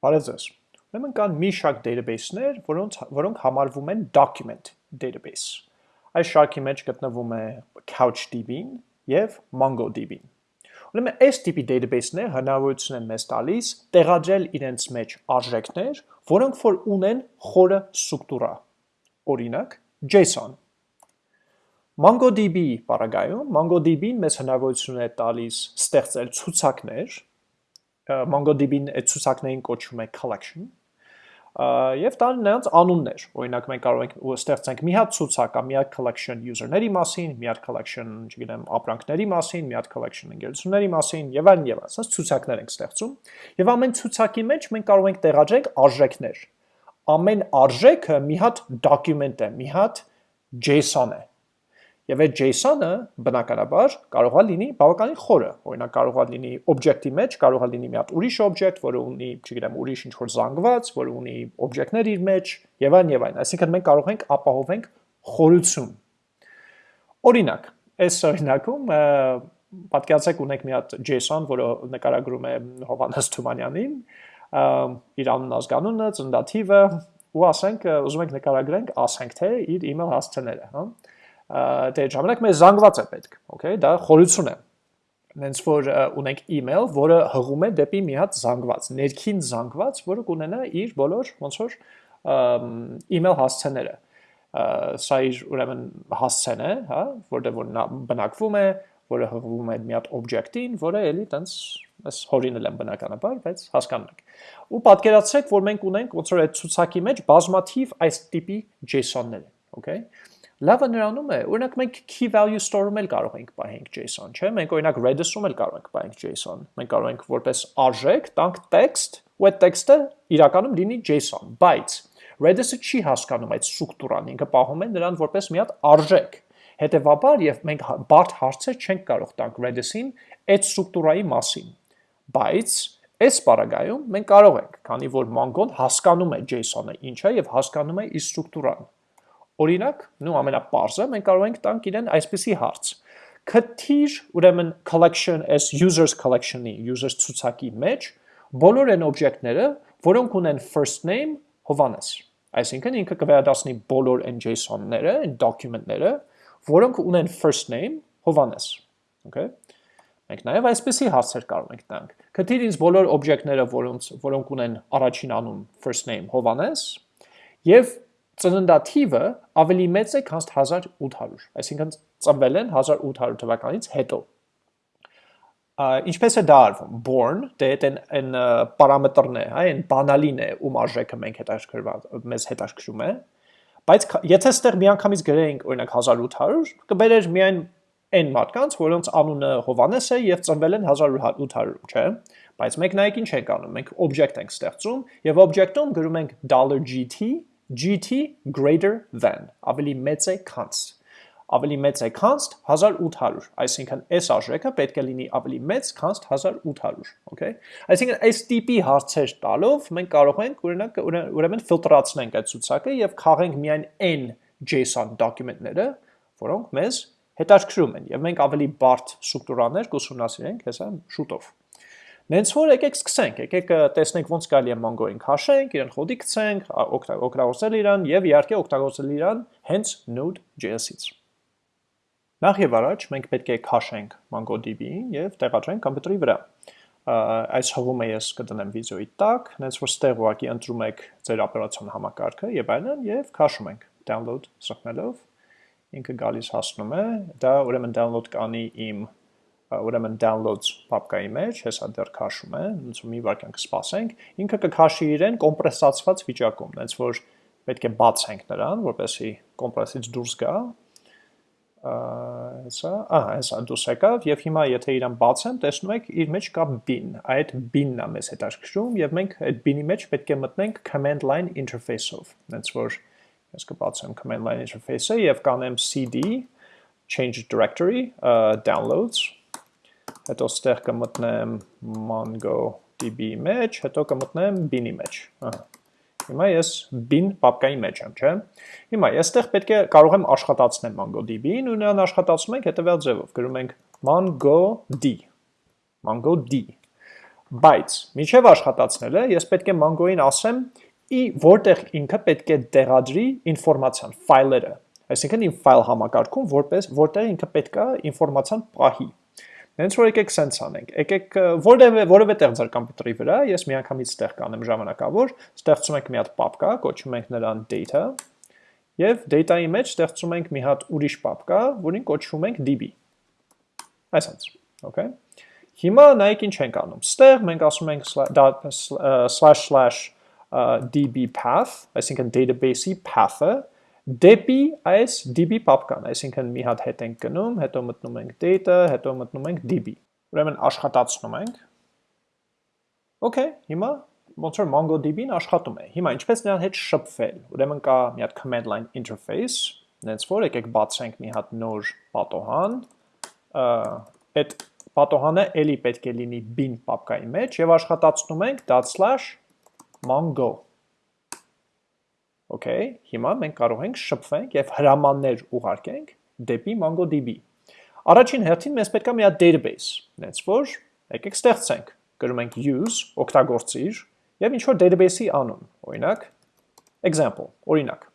Բարև ձեզ։ Ուրեմն կան մի շարք database-ներ, որոնց որոնք համարվում են document database։ Այս շարքի մեջ գտնվում է CouchDB-ն եւ MongoDB-ն։ Ուրեմն այս տիպի database-ները հնարավորություն են մեզ տալիս տեղադրել իրենց մեջ արժեքներ, որոնք որ ունեն խորը ստրուկտուրա։ Օրինակ, JSON։ MongoDB բaragայում MongoDB-ն մեզ հնարավորություն է տալիս ստեղծել ցուցակներ, MongoDB-ն այդ ցուցակներին կոչվում է collection, եւ տալ նրանց անուններ։ Օրինակ մենք կարող ենք ստեղծենք մի հատ ցուցակ մի հատ collection user-ների մասին, մի հատ collection, չգիտեմ, ապրանքների մասին, մի հատ collection ընկերությունների մասին եւ այլն եւ այլն։ Ասած ցուցակներ ենք ստեղծում եւ ամեն ցուցակի մեջ մենք կարող ենք տեղադրենք արժեքներ։ Ամեն արժեքը մի հատ document է, մի հատ JSON է Եվ այդ JSON-ը բնականաբար կարող է լինի բավականին խորը։ Օրինակ կարող է լինի object-ի մեջ, կարող է լինի մի հատ ուրիշ object, որը ունի, չգիտեմ, ուրիշ ինչ-որ զանգված, որը ունի object-ներ իր մեջ, եւ այլն եւ այլն։ Այսինքն մենք կարող ենք ապահովենք խորություն։ Օրինակ, այս օրինակում պատկերացեք ունենք մի հատ JSON, որը նկարագրում է Հովանես Թումանյանին, իր անուն ազգանունը, ծննդաթիվը, ու ասենք ուզում ենք նկարագրենք, ասենք թե իր email հասցեները, հա դե ժամանակ մեզ զանգված է պետք, okay, դա խորություն է։ Նենց որ ունենք email, որը հղում է դեպի մի հատ զանգված, ներքին զանգված, որը կունենա իր բոլոր ոնց որ email հասցեները սա իր ուրեմն հասցեն է, հա, որտեղ որ նա բնակվում է, որը հղվում է մի հատ օբյեկտին, որը էլի տենց այս հորինել եմ բնականաբար, բայց հասկանում եք։ Ու պատկերացրեք, որ մենք ունենք ոնց որ այդ ցուցակի մեջ բազմաթիվ այս տիպի JSON-ներ, okay։ Լավը նրանում է, օրինակ մենք key value store-ում էլ կարող ենք պահենք JSON, չէ՞։ Մենք օրինակ Redis-ում էլ կարող ենք պահենք JSON։ Մենք կարող ենք որպես արժեք տանք text, ու այդ text-ը իրականում լինի JSON, բայց Redis-ը չի հասկանում այդ ստրուկտուրան, ինքը պահում է նրան որպես մի հատ արժեք։ Հետևաբար, եւ մենք բարդ հարցեր չենք կարող տանք Redis-ին այդ ստրուկտուրայի մասին։ Բայց այս պարագայում մենք կարող ենք, քանի որ Mongo-ն հասկանում է JSON-ը ինչ է եւ հասկանում է իր ստրուկտուրան Օրինակ, նու ամենապարզը, մենք կարող ենք տանք իրեն այսպիսի հարց. Քթիր, ուրեմն collection as users collection-ի, users ցուցակի մեջ բոլոր այն օբյեկտները, որոնք ունեն first name Հովանես։ Այսինքն ինքը կվերադասնի բոլոր այն JSON-ները, այն document-ները, որոնք ունեն first name Հովանես։ Okay։ Մենք նաև այսպեսի հարցեր կարող ենք տանք։ Քթիր ինձ բոլոր օբյեկտները, որոնց որոնք ունեն առաջին անուն first name Հովանես, եւ ծննդաթիվը ավելի մեծ է, քան 1800, այսինքն ծնվել են 1800 թվականից հետո։ Ինչպես է դա արվում։ Born, դե այդ այն պարամետրն է, հա, այն բանալին է, ում արժեքը մենք հետաքրքրված մեզ հետաքրքրում է, բայց եթե ստեղ միանգամից գրեինք օրինակ 1800, կբերեր միայն այն մարդկանց, որոնց անունը Հովանես է եւ ծնվել են 1800, չէ՞։ Բայց մենք նայեք ինչ ենք անում։ Մենք object ենք ստեղծում եւ object-ում գրում ենք $GT GT greater than, ավելի մեծ է const, ավելի մեծ է const 1800, այսինքն այս արժեքը պետք է լինի ավելի մեծ const 1800, okay? Այսինքն այս տիպի հարցեր տալով մենք կարող ենք օրինակ ուրեմն ֆիլտրացնենք այդ ցուցակը եւ քաղենք միայն n JSON դոկումենտները, որոնք մեզ հետաքրքրում են եւ մենք ավելի բարդ ստրուկտուրաներ կուսումնասիրենք հեսա շուտով։ Նենց որ եկեք սկսենք, եկեք տեսնենք ոնց կարելի է Mongo-ին քաշենք, իրեն խոդի գցենք, օգտագործել իրան եւ իհարկե օգտագործել իրան հենց Node.js-ից։ Նախ եւ առաջ մենք պետք է քաշենք MongoDB-ին եւ տեղադրենք համբյուտերի վրա։ Այս հղումը ես կդնեմ վիդեոյի տակ, նենց որ ստեղ ուղակի ընտրում եք ձեր օպերացիոն համակարգը եւ այլն եւ քաշում ենք download սրտնելով ինքը գալիս հասնում է, դա ուրեմն download կանի իմ ուրեմն downloads պապկայի մեջ, հեսա դեռ քաշում է, ոնց մի վարքյան կսպասենք, ինքը կքաշի իրեն կոմպրեսացված վիճակում, ոնց որ պետք է բացենք նրան, որպեսզի կոմպրեսից դուրս գա։ Հեսա, ահա, հեսա դուրս եկավ եւ հիմա եթե իրան բացեմ, տեսնում եք իր մեջ կա bin, այդ bin-ն է մեզ հետաքրքրում եւ մենք այդ bin-ի մեջ պետք է մտնենք command line interface-ով, ոնց որ ես կբացեմ command line interface-ը եւ կանեմ cd change directory uh, downloads հետո ստեղ կմտնեմ MongoDB մեջ, հետո կմտնեմ bin-ի մեջ։ Ահա։ Հիմա ես bin պապկայի մեջ եմ, չէ՞։ Հիմա ես ստեղ պետք է կարող եմ աշխատացնել MongoDB-ին ու նրան աշխատացնում ենք հետևյալ ձևով։ Գրում ենք MongoD։ MongoD։ Բայց միջև աշխատացնելը ես պետք է Mongo-ին ասեմ, ի որտեղ ինքը պետք է տեղադրի ինֆորմացիան, ֆայլերը։ Այսինքն իմ ֆայլ համակարգում որպես որտեղ ինքը պետք է ինֆորմացիան պահի։ Հենց որ եկեք sense անենք։ Եկեք որևէ որևէ տեղ ձեր համակարգի վրա, ես միանգամից ստեղ կանեմ ժամանակավոր, ստեղծում ենք մի հատ պապկա, կոչում ենք նրան data, եւ data-ի մեջ ստեղծում ենք մի հատ ուրիշ պապկա, որին կոչում ենք db։ Այսպես, okay։ Հիմա նայեք ինչ ենք անում։ Ստեղ մենք ասում ենք slash slash db path, այսինքն database-ի path-ը դեպի այս db պապկան, այսինքն մի հատ հետ ենք գնում, հետո մտնում ենք data, հետո մտնում ենք db։ Ուրեմն աշխատացնում ենք։ Okay, հիմա ոնց որ MongoDB-ն աշխատում է։ Հիմա ինչպես նրան հետ շփվել։ Ուրեմն կա մի հատ command line interface, նենց որ եկեք բացենք մի հատ նոր պատոհան, այդ պատոհանը էլի պետք է լինի bin պապկայի մեջ եւ աշխատացնում ենք ./mongo Okay, հիմա մենք կարող ենք շփվենք եւ հրամաններ ուղարկենք դեպի MongoDB։ Առաջին հերթին մեզ պետք է մի հատ database, նենց որ եկեք ստեղծենք, գրում ենք use, օգտագործիր եւ ինչ որ database-ի անուն, օրինակ example, օրինակ։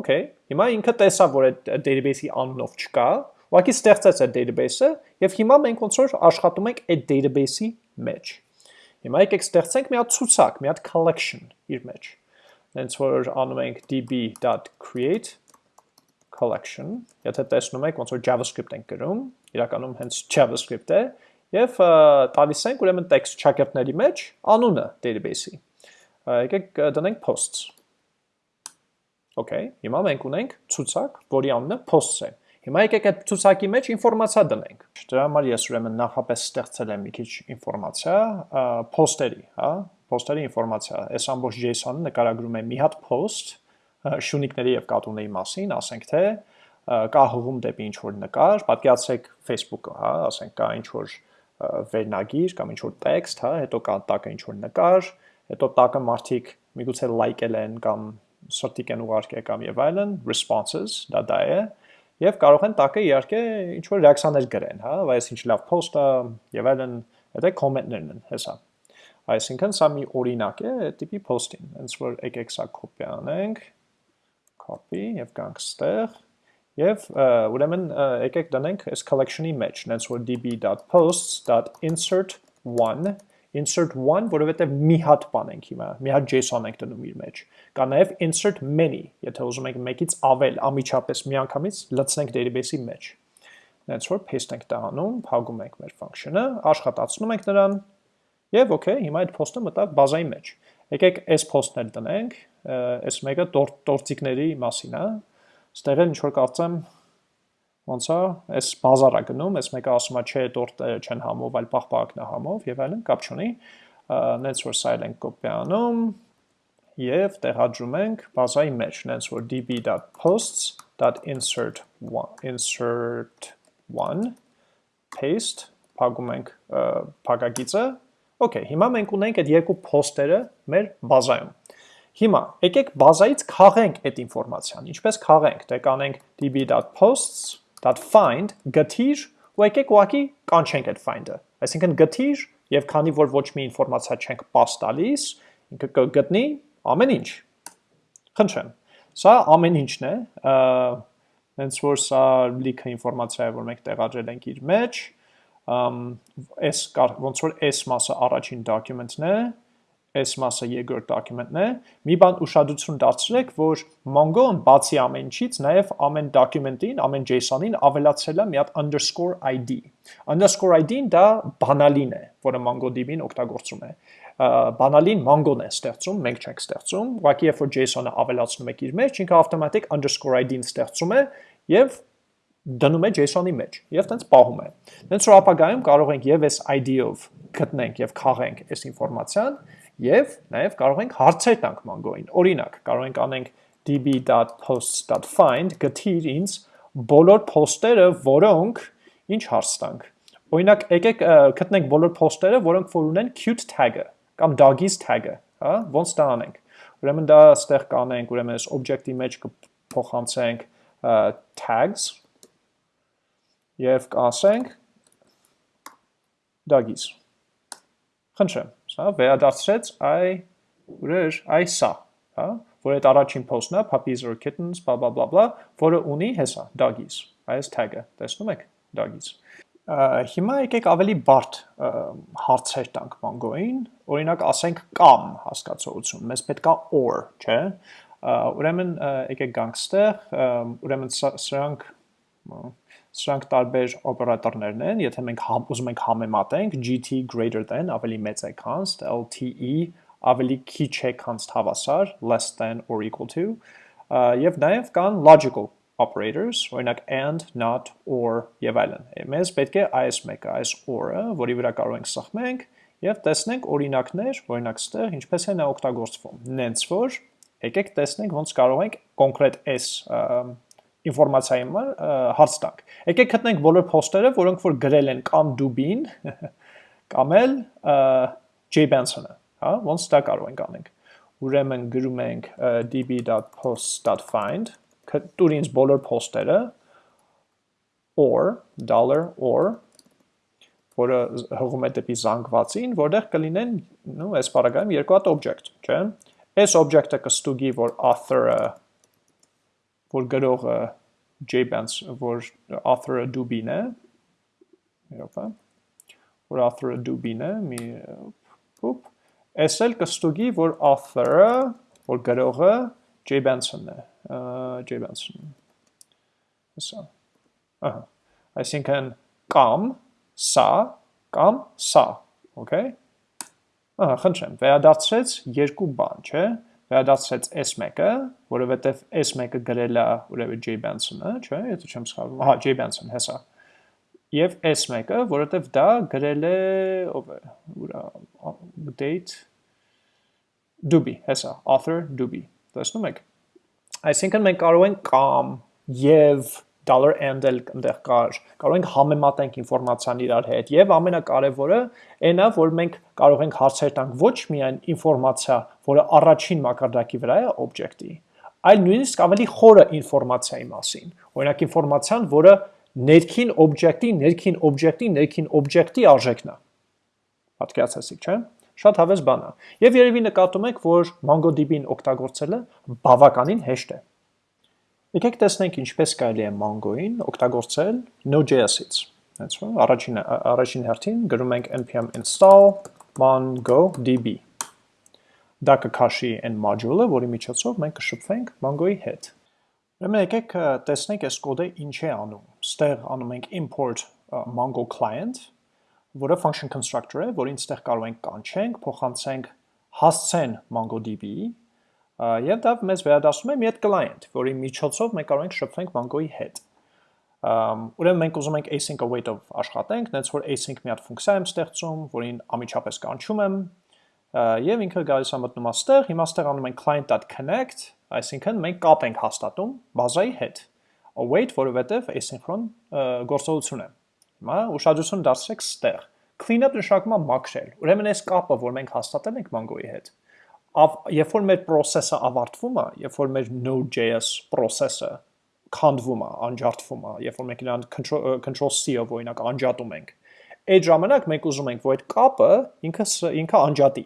Okay, հիմա ինքը տեսավ, որ այդ database-ի անունով չկա, ուղղակի ստեղծեց այդ database-ը եւ հիմա մենք ոնց որ աշխատում ենք այդ database-ի մեջ։ Հիմա եկեք ստեղծենք մի հատ ցուցակ, մի հատ collection իր մեջ հենց որ անում ենք db.create collection, եթե տեսնում եք ոնց որ JavaScript ենք գրում, իրականում հենց JavaScript է, եւ տալիս ենք ուրեմն text ճակերտների մեջ անունը database-ի։ Եկեք դնենք posts։ Okay, հիմա մենք ունենք ցուցակ, որի անունը posts է։ Հիմա եկեք այդ ցուցակի մեջ ինֆորմացիա դնենք։ Դրա համար ես ուրեմն նախապես ստեղծել եմ մի քիչ ինֆորմացիա post-երի, հա, post-երի ինֆորմացիա։ Այս ամբողջ JSON-ը նկարագրում է մի հատ post շունիկների եւ կատուների մասին, ասենք թե կա հղում դեպի ինչ որ նկար, պատկերացրեք Facebook-ը, հա, ասենք կա ինչ որ վերնագիր կամ ինչ որ տեքստ, հա, հետո կա տակը ինչ որ նկար, հետո տակը մարդիկ միգուցե լայքել են կամ սրտիկ են ուղարկել կամ եւ այլն, responses, դա դա է, եւ կարող են տակը իհարկե ինչ որ ռեակցիաներ գրեն, հա, բայց ինչ լավ post-ը եւ այլն, հետո կոմենտներն են, հեսա։ Այսինքն սա մի օրինակ է տիպի post-ին, հենց որ եկեք սա copy անենք, copy եւ գանք ստեղ եւ ուրեմն եկեք դնենք այս collection-ի մեջ, հենց որ db.posts.insert1 insert one, որովհետև մի հատ բան ենք հիմա, մի հատ JSON ենք դնում իր մեջ։ Կա նաև insert many, եթե ուզում եք մեկից ավել ամիջապես միանգամից լցնենք database-ի մեջ։ Հենց որ paste ենք տանում, փակում ենք մեր function-ը, աշխատացնում ենք նրան, Եվ okay, հիմա այդ post-ը մտավ բազայի մեջ։ Եկեք այս post-ն էլ տնենք, այս մեկը տորտիկների մասին է։ Ստեղ էլ ինչ որ կարծեմ ոնց է, այս բազարա գնում, այս մեկը ասում է չէ, տորտը չեն համով, այլ պաղպաղակն է համով եւ այլն, կապ չունի։ Նենց որ սա ենք կոպի անում եւ տեղադրում ենք բազայի մեջ, նենց որ db.posts.insert one insert one paste փակում ենք փակագիծը Okay, հիմա մենք ունենք այդ երկու post-երը մեր բազայում։ Հիմա եկեք բազայից քաղենք այդ ինֆորմացիան։ Ինչպես քաղենք, դե կանենք db.posts.find գտիր ու եկեք ուղակի կանչենք այդ find-ը։ Այսինքն գտիր եւ քանի որ ոչ մի ինֆորմացիա չենք pass տալիս, ինքը կգտնի ամեն ինչ։ Խնդրեմ։ Սա ամեն ինչն է, հենց որ սա լիքը ինֆորմացիա է, որ մենք տեղադրել ենք իր մեջ, այս ոնց որ այս մասը առաջին document-ն է, այս մասը երկրորդ document-ն է։ Մի բան ուշադրություն դարձրեք, որ Mongo-ն բացի ամեն ինչից նաև ամեն document-ին, ամեն JSON-ին ավելացրել է մի հատ underscore ID։ Underscore ID-ն դա բանալին է, որը MongoDB-ն օգտագործում է։ Բանալին Mongo-ն է ստեղծում, մենք չենք ստեղծում։ Ուղղակի երբ որ JSON-ը ավելացնում եք իր մեջ, ինքը ավտոմատիկ underscore ID-ն ստեղծում է եւ դնում է JSON-ի մեջ եւ տենց պահում է։ Տենց որ ապագայում կարող ենք եւ այս ID-ով գտնենք եւ քաղենք այս ինֆորմացիան եւ նաեւ կարող ենք հարցեր տանք Mongo-ին։ Օրինակ, կարող ենք անենք db.posts.find գտիր ինձ բոլոր post-երը, որոնք ինչ հարց տանք։ Օրինակ, եկեք գտնենք բոլոր post-երը, որոնք որ ունեն cute tag-ը կամ doggies tag-ը, հա, ոնց դա անենք։ Ուրեմն դա ստեղ կանենք, ուրեմն այս object-ի մեջ կփոխանցենք tags եւ կասենք դագիս։ խնդրեմ, սա վերադարձրեց այ ուրեր այ սա, հա, որ այդ առաջին post-ն է, puppies or kittens, blah blah blah blah, որը ունի հեսա, doggies, այս tag-ը, տեսնում եք, doggies։ Հիմա եկեք ավելի բարդ հարցեր տանք Mongo-ին, օրինակ ասենք կամ հասկացողություն, մեզ պետք է or, չէ՞։ Ուրեմն եկեք գանք ստեղ, ուրեմն սրանք սրանք տարբեր օպերատորներն են, եթե մենք ուզում ենք համեմատենք GT greater than ավելի մեծ է քան LTE ավելի քիչ է քան հավասար less than or equal to եւ նաեւ կան logical operators, օրինակ and, not, or եւ այլն։ Մեզ պետք է այս մեկը, այս or-ը, որի վրա կարող ենք սխմենք եւ տեսնենք օրինակներ, օրինակ ստեղ ինչպես է նա օգտագործվում։ Նենց որ եկեք տեսնենք ոնց կարող ենք կոնկրետ այս ինֆորմացիայի համար հարց տանք։ Եկեք գտնենք բոլոր post-երը, որոնք որ գրել են կամ Dubin, կամ էլ J Benson-ը, հա, ոնց դա կարող ենք անենք։ Ուրեմն գրում ենք db.post.find տուր ինձ բոլոր post-երը or dollar or որը հղում է դեպի զանգվածին, որտեղ կլինեն, նո, այս բaragայում երկու հատ object, չէ՞։ Այս object-ը կստուգի, որ author-ը որ գրողը JBands, որ author-ը Dubin է, է, որ author-ը Dubin է, մի ուպ, այս էլ կստուգի, որ author-ը, որ գրողը J Benson է, J Benson։ Հեսա։ Ահա։ Այսինքն կամ սա կամ սա, okay։ Ահա, խնդրեմ, վերադարձրեց երկու բան, չէ՞։ Վերադարձրեց S1-ը, որովհետև S1-ը գրել է ուրեմն J Benson-ը, չէ՞, եթե չեմ սխալվում։ Ահա, J Benson, հեսա։ Եվ S1-ը, որովհետև դա գրել է ով է, ուրա date Duby, հեսա, author Duby Տեսնում եք։ Այսինքն մենք կարող ենք կամ եւ dollar and-ել այնտեղ կար, կարող ենք համեմատենք ինֆորմացիան իրար հետ եւ ամենակարևորը այնա, որ մենք կարող ենք հարցեր տանք ոչ միայն ինֆորմացիա, որը առաջին մակարդակի վրա է օբյեկտի, այլ նույնիսկ ավելի խորը ինֆորմացիայի մասին։ Օրինակ ինֆորմացիան, որը ներքին օբյեկտի, ներքին օբյեկտի, ներքին օբյեկտի արժեքն է։ Պատկերացեցիք, չէ՞։ Շատ հավես բան է։ Եվ երևի նկատում եք, որ MongoDB-ին օգտագործելը բավականին հեշտ է։ Եկեք տեսնենք ինչպես կարելի է Mongo-ին օգտագործել Node.js-ից։ That's right. Առաջին առաջին հերթին գրում ենք npm install mongodb։ Դա կքաշի այն module-ը, որի միջոցով մենք կշփվենք Mongo-ի հետ։ Ուրեմն եկեք տեսնենք այս կոդը ինչ է անում։ Ստեղ անում ենք import Mongo client որը function constructor է, որին ստեղ կարող ենք կանչենք, փոխանցենք հասցեն MongoDB-ի, եւ դա մեզ վերադասում է մի հատ client, որի միջոցով մենք կարող ենք շփվենք Mongo-ի հետ։ Ուրեմն մենք ուզում ենք async await-ով աշխատենք, նենց որ async մի հատ ֆունկցիա եմ ստեղծում, որին ամիջապես կանչում եմ, եւ ինքը գալիս է մտնում աստեղ, հիմա ստեղ անում ենք client.connect, այսինքն մենք կապ ենք հաստատում բազայի հետ։ Await, որովհետեւ asynchron գործողություն է։ Հիմա ուշադրություն դարձրեք ստեղ։ Cleanup նշանակում է մաքրել։ Ուրեմն այս կապը, որ մենք հաստատել ենք Mongo-ի հետ, երբ որ մեր process-ը ավարտվում է, երբ որ մեր Node.js process-ը քանդվում է, անջատվում է, երբ որ մենք իրան control control C-ով օրինակ անջատում ենք, այդ ժամանակ մենք ուզում ենք, որ այդ կապը ինքը ինքը անջատի,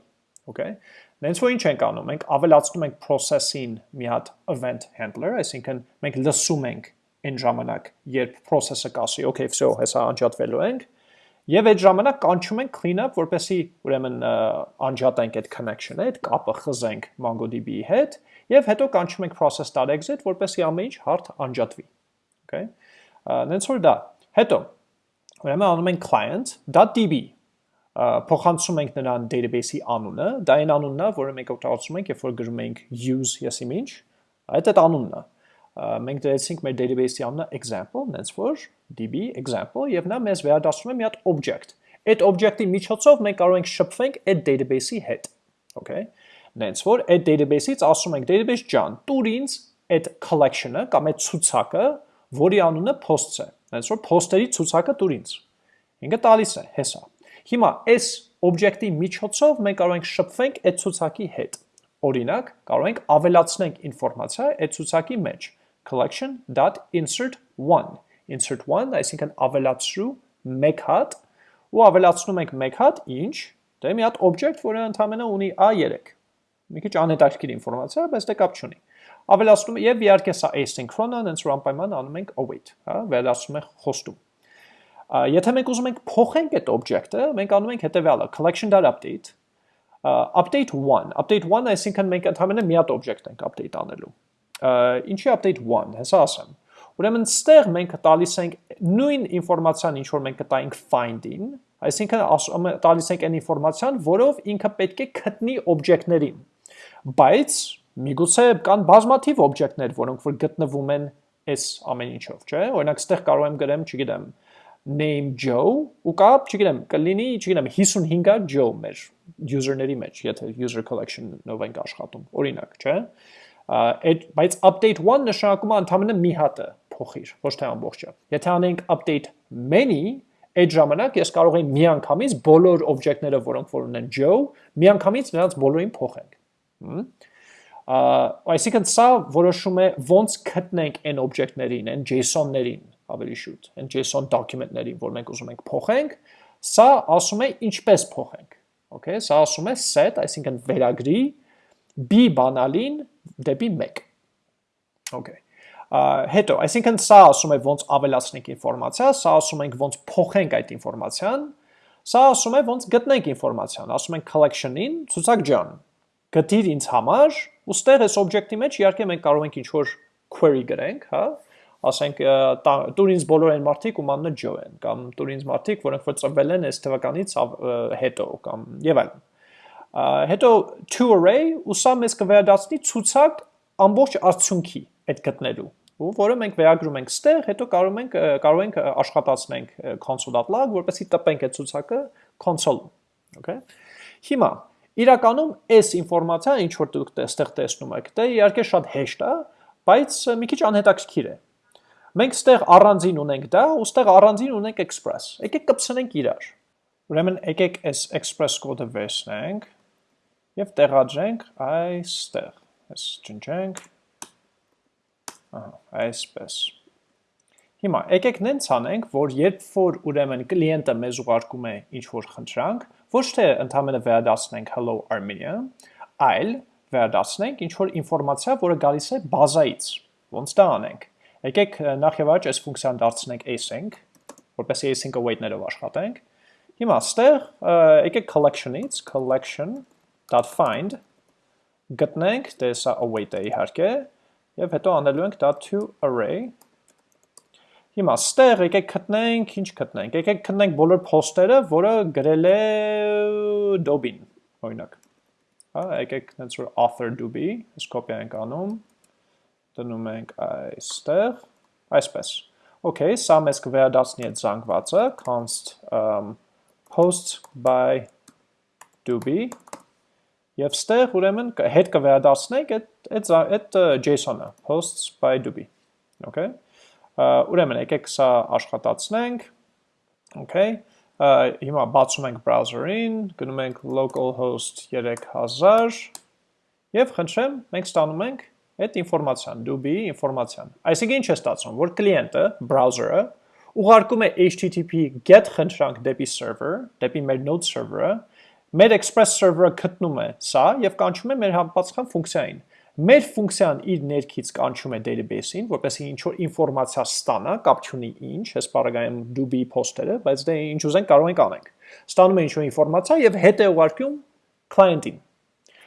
okay? Նենց որ ինչ ենք անում, մենք ավելացնում ենք process-ին մի հատ event handler, այսինքն մենք լսում ենք այն ժամանակ, երբ process-ը կասի, okay, всё, հեսա անջատվելու ենք, եւ այդ ժամանակ կանչում ենք cleanup, որպեսի ուրեմն անջատենք այդ connection-ը, այդ կապը խզենք MongoDB-ի հետ, եւ հետո կանչում ենք process.exit, որպեսի ամեն ինչ հարթ անջատվի։ Okay։ Նենց որ դա։ Հետո ուրեմն անում ենք client.db փոխանցում ենք նրան database-ի անունը, դա այն անունն է, որը մենք օգտագործում ենք, երբ որ գրում ենք use եսի ինչ, այդ այդ անունն է մենք դրեցինք մեր database-ի անունը example, նենց որ db example եւ նա մեզ վերադասում է մի հատ object։ Այդ object-ի միջոցով մենք կարող ենք շփվենք այդ database-ի հետ։ Okay։ Նենց որ այդ database-ից ասում ենք database ջան, տուր ինձ այդ collection-ը կամ այդ ցուցակը, որի անունը posts է։ Նենց որ post-երի ցուցակը տուր ինձ։ Ինքը տալիս է, հեսա։ Հիմա այս object-ի միջոցով մենք կարող ենք շփվենք այդ ցուցակի հետ։ Օրինակ, կարող ենք ավելացնենք ինֆորմացիա այդ ցուցակի մեջ. collection.insert1 insert1, այսինքն ավելացրու մեկ հատ ու ավելացնում ենք մեկ հատ ինչ Դե մի հատ object, որը ընդամենը ունի a3։ Մի քիչ անհետաքրքիր ինֆորմացիա, բայց դե կապ չունի։ Ավելացնում եւ իհարկե սա asynchron-ը, հենց որ անպայման անում ենք await, հա, վերացնում ենք խոստում։ Եթե մենք ուզում ենք փոխենք այդ object-ը, մենք անում ենք հետեւյալը, collection.update update 1, update 1 այսինքն մենք ընդհանրապես մի հատ object ենք update անելու։ Ինչի update 1, հեսա ասեմ։ Ուրեմն ստեղ մենք տալիս ենք նույն ինֆորմացիան, ինչ որ մենք կտայինք find-ին, այսինքն տալիս ենք այն ինֆորմացիան, որով ինքը պետք է գտնի օբյեկտներին։ Բայց միգուցե կան բազմաթիվ օբյեկտներ, որոնք որ գտնվում են այս ամեն ինչով, չէ՞։ Օրինակ, ստեղ կարող եմ գրեմ, չգիտեմ, name Joe ու կա, չգիտեմ, կլինի, չգիտեմ, 55-ա Joe մեր user-ների մեջ, եթե user collection-ով ենք աշխատում, օրինակ, չէ՞։ Այդ բայց update 1 նշանակում է ընդհանրապես մի հատը փոխիր, ոչ թե ամբողջը։ Եթե անենք update many, այդ ժամանակ ես կարող եմ միանգամից բոլոր object-ները, որոնք որ ունեն Joe, միանգամից նրանց բոլորին փոխենք։ Այսինքն սա որոշում է ոնց գտնենք այն օբյեկտներին, այն JSON-ներին, ավելի շուտ, այն JSON document-ներին, որ մենք ուզում ենք փոխենք, սա ասում է ինչպես փոխենք։ Okay, սա ասում է set, այսինքն վերագրի b բանալին դեպի 1։ Okay։ Հետո, այսինքն սա ասում է ոնց ավելացնենք ինֆորմացիա, սա ասում ենք ոնց փոխենք այդ ինֆորմացիան, սա ասում է ոնց գտնենք ինֆորմացիան, ասում ենք collection-ին, ցուցակ ջան, գտիր ինձ համար, ու ստեղ այս object-ի մեջ իհարկե մենք կարող ենք ինչ-որ query գրենք, հա, ասենք տուր ինձ բոլոր այն մարդիկ, ում անունը Ջո են, կամ տուր ինձ մարդիկ, որոնք որ ծնվել են այս թվականից հետո կամ եւ այլն։ Հետո to array ու սա մեզ կվերադառնի ցուցակ ամբողջ արդյունքի այդ գտնելու ու որը մենք վերագրում ենք ստեղ, հետո կարող ենք կարող ենք աշխատացնենք console.log, որպեսզի տպենք այդ ցուցակը console-ում, okay։ Հիմա իրականում այս ինֆորմացիան ինչ որ դուք այստեղ տեսնում եք, դա իհարկե շատ հեշտ է, բայց մի քիչ անհետաքրքիր է։ Մենք ստեղ առանձին ունենք դա, ու ստեղ առանձին ունենք express։ Եկեք կպցնենք իրար։ Ուրեմն եկեք այս express կոդը վերցնենք եւ տեղադրենք այստեղ։ Այս ջնջենք։ Ահա, այսպես։ Հիմա եկեք նենց անենք, որ երբ որ ուրեմն կլիենտը մեզ ուղարկում է ինչ-որ խնդրանք, ոչ թե ընդհանրապես վերադասնենք hello Armenia, այլ վերադասնենք ինչ-որ ինֆորմացիա, որը գալիս է բազայից։ Ոնց դա անենք։ Եկեք նախ եւ առաջ այս ֆունկցիան դարձնենք async, որպեսզի async await-ներով աշխատենք։ Հիմա ստեղ եկեք collection-ից collection.find գտնենք, դե սա await-ը իհարկե, եւ հետո անելու ենք .to array. Հիմա ստեղ եկեք գտնենք, ինչ գտնենք։ Եկեք գտնենք բոլոր post-երը, որը գրել է Dobin, օրինակ։ Հա, եկեք հենց որ author Doobie, այս կոպիա ենք անում դնում ենք այստեղ, այսպես։ Okay, սա մեզ կվերադասնի այդ զանգվածը, const um, post by doobie եւ ստեղ ուրեմն հետ կվերադասնենք այդ այդ JSON-ը, posts by doobie։ Okay։ Ուրեմն եկեք սա աշխատացնենք։ Okay։ Հիմա բացում ենք browser-ին, գնում ենք localhost 3000 եւ խնդրեմ, մենք ստանում ենք այդ ինֆորմացիան, դուբի ինֆորմացիան։ Այսինքն ինչ է ստացվում, որ կլիենտը, browser-ը ուղարկում է HTTP GET խնդրանք դեպի server, դեպի մեր node server-ը, մեր Express server-ը գտնում է սա եւ կանչում է մեր համապատասխան ֆունկցիային։ Մեր ֆունկցիան իր ներքից կանչում է database-ին, որպեսզի ինչ որ ինֆորմացիա ստանա, կապ չունի ինչ, այս բaragայում Doobie post-երը, բայց դե ինչ ուզենք կարող ենք անենք։ Ստանում է ինչ որ ինֆորմացիա եւ հետ է ուղարկում client-ին։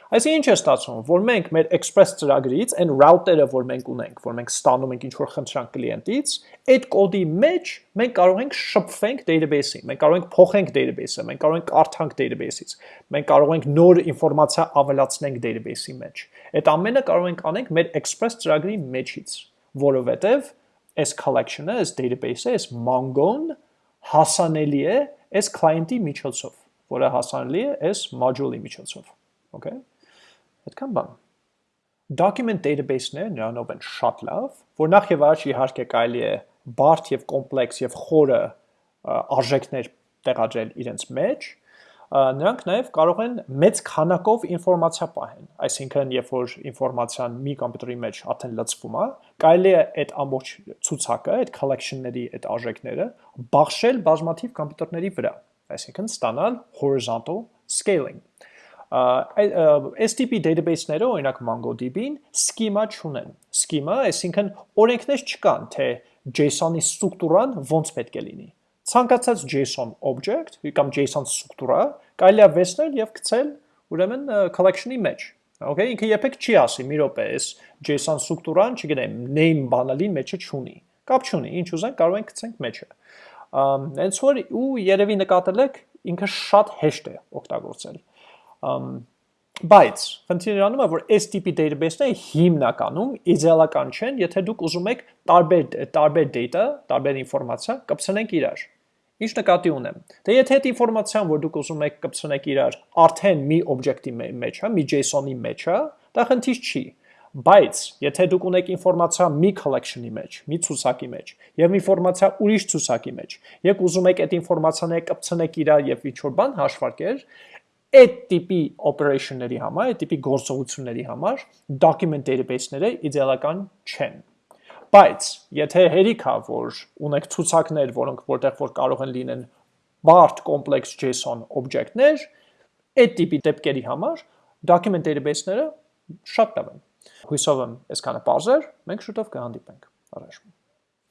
Այսինքն ինչ է ստացվում, որ մենք մեր Express ծրագրից այն router-ը, որ մենք ունենք, որ մենք ստանում ենք ինչ-որ խնդրանք կլիենտից, այդ կոդի մեջ մենք կարող ենք շփվենք database-ին, մենք կարող ենք փոխենք database-ը, մենք կարող ենք կարդանք database-ից, մենք կարող ենք նոր ինֆորմացիա ավելացնենք database-ի մեջ։ Այդ ամենը կարող ենք անենք մեր Express ծրագրի մեջից, որովհետև այս collection-ը, այս database-ը, այս Mongo-ն հասանելի է այս client-ի միջոցով, որը հասանելի է այս module-ի միջոցով։ Okay Այդքան բան։ Document database-ները նրանով են շատ լավ, որ նախ եւ առաջ իհարկե կարելի է բարդ եւ կոմպլեքս եւ խորը արժեքներ տեղադրել իրենց մեջ, նրանք նաև կարող են մեծ քանակով ինֆորմացիա պահեն։ Այսինքն, երբ որ ինֆորմացիան մի կոմպյուտերի մեջ արդեն լցվում է, կարելի է այդ ամբողջ ցուցակը, այդ collection-ների այդ արժեքները բաշխել բազմաթիվ կոմպյուտերների վրա։ Այսինքն, ստանալ horizontal scaling տիպի database-ները, օրինակ MongoDB-ին, schema չունեն։ Schema, այսինքն օրենքներ չկան, թե JSON-ի ստրուկտուրան ոնց պետք է լինի։ Ցանկացած JSON object կամ JSON ստրուկտուրա կարելի է վերցնել եւ գցել ուրեմն collection-ի մեջ։ Okay, ինքը երբեք չի ասի, մի րոպե, այս JSON ստրուկտուրան, չգիտեմ, name բանալին մեջը չունի։ Կապ չունի, ինչ ուզենք կարող ենք գցենք մեջը։ Հենց որ ու երևի նկատել եք, ինքը շատ հեշտ է օգտագործել բայց խնդիրը անում է որ այս տիպի database-ները հիմնականում իդեալական չեն, եթե դուք ուզում եք տարբեր տարբեր data, տարբեր ինֆորմացիա կպցնենք իրար։ Ինչ նկատի ունեմ։ Դե եթե այդ ինֆորմացիան, որ դուք ուզում եք կպցնեք իրար, արդեն մի օբյեկտի մեջ է, մի JSON-ի մեջ է, դա խնդիր չի։ Բայց եթե դուք ունեք ինֆորմացիա մի collection-ի մեջ, մի ցուցակի մեջ, եւ ինֆորմացիա ուրիշ ցուցակի մեջ, եք ուզում եք այդ ինֆորմացիաները կպցնեք իրար եւ ինչ-որ բան հաշվարկել, այդ տիպի օպերեյշնների համար, այդ տիպի գործողությունների համար document database-ները իդեալական չեն։ Բայց եթե հերիք է, որ ունեք ցուցակներ, որոնք որտեղ որ կարող են լինեն բարդ complex JSON օբյեկտներ, այդ տիպի դեպքերի համար document database-ները շատ լավ են։ Հույսով եմ այսքանը բարձր, մենք շուտով կհանդիպենք։ Առաջ